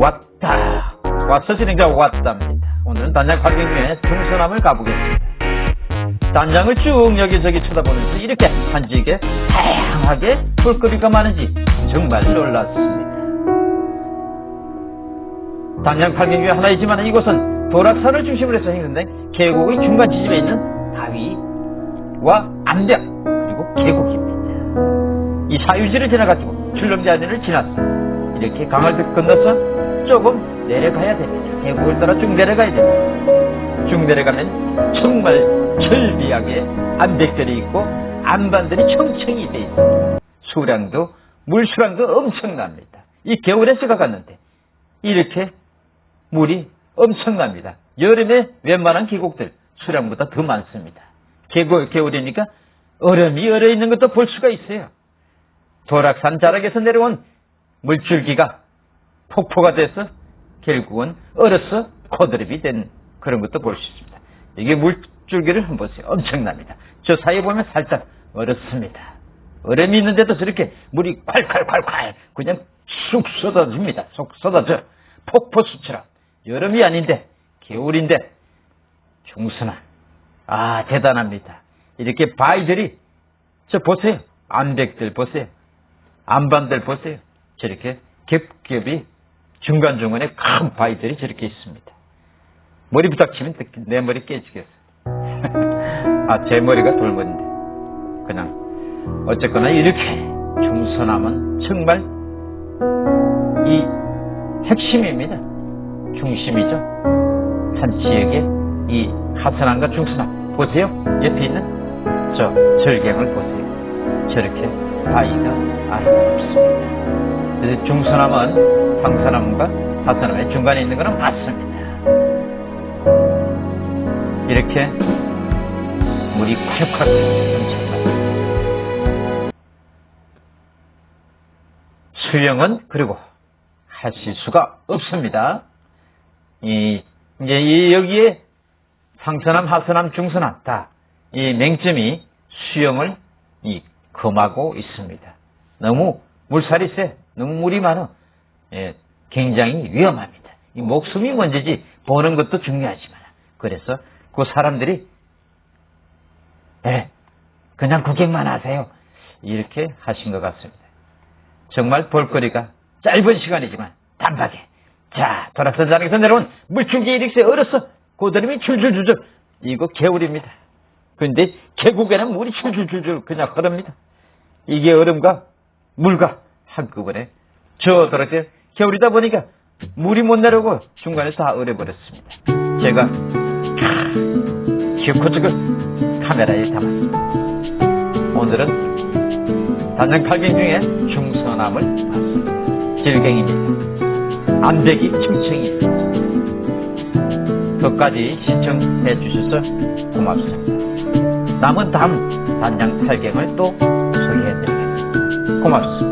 왔다. 왔어 진행자 왔답니다. 오늘은 단장 팔경중에 중서남을 가보겠습니다. 단장을 쭉 여기저기 쳐다보면서 이렇게 한지게 다양하게 볼거리가 많은지 정말 놀랐습니다. 단장 팔경중에 하나이지만 이곳은 도락산을 중심으로 해서 행성된 계곡의 중간 지점에 있는 바위와 암벽 그리고 계곡입니다. 이 사유지를 지나가지고 출렁자리를 지나서 이렇게 강을 건너서 조금 내려가야 됩니다. 계곡을 따라 쭉 내려가야 됩니다. 쭉 내려가면 정말 절비하게 암벽들이 있고 안반들이 청청이 돼 있습니다. 수량도 물수량도 엄청납니다. 이 겨울에 제가 갔는데 이렇게 물이 엄청납니다. 여름에 웬만한 계곡들 수량보다 더 많습니다. 계곡, 겨울이니까 얼음이 얼어 있는 것도 볼 수가 있어요. 도락산 자락에서 내려온 물줄기가 폭포가 돼서 결국은 얼어서 코드립이 된 그런 것도 볼 수 있습니다. 이게 물줄기를 한번 보세요. 엄청납니다. 저 사이에 보면 살짝 얼었습니다. 얼음이 있는데도 저렇게 물이 콸콸콸콸 그냥 쑥 쏟아집니다. 쑥 쏟아져. 폭포수처럼. 여름이 아닌데 겨울인데 중순한 아 대단합니다. 이렇게 바위들이 저 보세요. 암백들 보세요. 안반들 보세요. 저렇게 겹겹이 중간중간에 큰 바위들이 저렇게 있습니다. 머리 부닥치면 내 머리 깨지겠어. 아, 제 머리가 돌머리인데. 그냥, 어쨌거나 이렇게 중서남은 정말 이 핵심입니다. 중심이죠. 한 지역의 이 하선함과 중서남. 보세요. 옆에 있는 저 절경을 보세요. 저렇게 바위가 아름답습니다. 중서남은 황서남과 하서남의 중간에 있는 것은 맞습니다. 이렇게 물이 콸콸 넘쳐납니다. 수영은 그리고 하실 수가 없습니다. 이, 이제 이 여기에 상서남, 하서남, 중서남 다이 맹점이 수영을 이 금하고 있습니다. 너무 물살이 세, 너무 물이 많아. 예, 굉장히 위험합니다. 이 목숨이 먼저지 보는 것도 중요하지만 그래서 그 사람들이 예, 그냥 구경만 하세요. 이렇게 하신 것 같습니다. 정말 볼거리가 짧은 시간이지만 단박에 자 도락선장에서 내려온 물줄기 이렇게 얼어서 고드름이 줄줄줄줄 이거 개울입니다. 그런데 계곡에는 물이 줄줄줄줄 그냥 흐릅니다. 이게 얼음과 물과 한꺼번에 저더럽게 겨울이다 보니까 물이 못 내려오고 중간에 다 얼어버렸습니다. 제가 기어코적을 카메라에 담았습니다. 오늘은 단장 팔경 중에 중서남을 봤습니다. 질갱입니다. 암벽이 층층이 끝까지 시청해 주셔서 고맙습니다. 남은 다음 단장 팔경을 또 소개해 드리겠습니다. 고맙습니다.